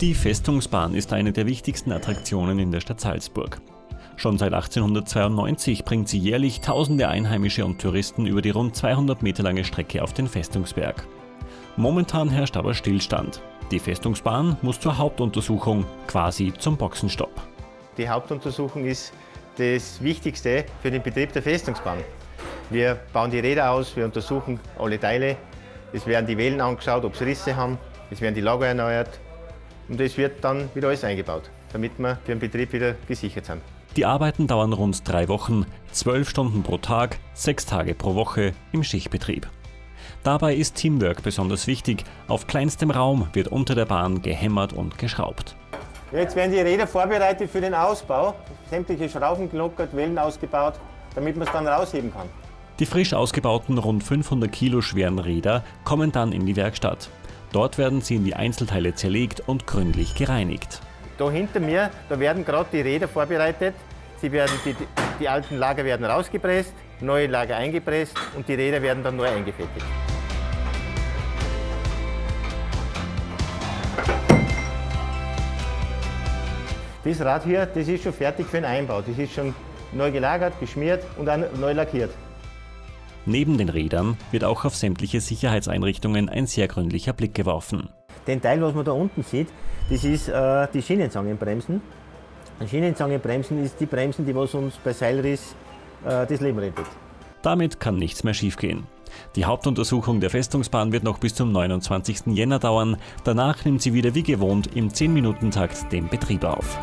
Die Festungsbahn ist eine der wichtigsten Attraktionen in der Stadt Salzburg. Schon seit 1892 bringt sie jährlich tausende Einheimische und Touristen über die rund 200 Meter lange Strecke auf den Festungsberg. Momentan herrscht aber Stillstand. Die Festungsbahn muss zur Hauptuntersuchung, quasi zum Boxenstopp. Die Hauptuntersuchung ist das Wichtigste für den Betrieb der Festungsbahn. Wir bauen die Räder aus, wir untersuchen alle Teile. Es werden die Wellen angeschaut, ob sie Risse haben. Es werden die Lager erneuert. Und es wird dann wieder alles eingebaut, damit wir für den Betrieb wieder gesichert sind. Die Arbeiten dauern rund drei Wochen, zwölf Stunden pro Tag, sechs Tage pro Woche im Schichtbetrieb. Dabei ist Teamwork besonders wichtig. Auf kleinstem Raum wird unter der Bahn gehämmert und geschraubt. Jetzt werden die Räder vorbereitet für den Ausbau. Sämtliche Schrauben gelockert, Wellen ausgebaut, damit man es dann rausheben kann. Die frisch ausgebauten rund 500 Kilo schweren Räder kommen dann in die Werkstatt. Dort werden sie in die Einzelteile zerlegt und gründlich gereinigt. Da hinter mir, da werden gerade die Räder vorbereitet. Sie werden die, die alten Lager werden rausgepresst, neue Lager eingepresst und die Räder werden dann neu eingefettigt. Das Rad hier, das ist schon fertig für den Einbau. Das ist schon neu gelagert, geschmiert und dann neu lackiert. Neben den Rädern wird auch auf sämtliche Sicherheitseinrichtungen ein sehr gründlicher Blick geworfen. Den Teil, was man da unten sieht, das ist äh, die Schienenzangenbremsen. Schienenzangenbremsen ist die Bremsen, die was uns bei Seilriss äh, das Leben rettet. Damit kann nichts mehr schiefgehen. Die Hauptuntersuchung der Festungsbahn wird noch bis zum 29. Jänner dauern. Danach nimmt sie wieder wie gewohnt im 10-Minuten-Takt den Betrieb auf.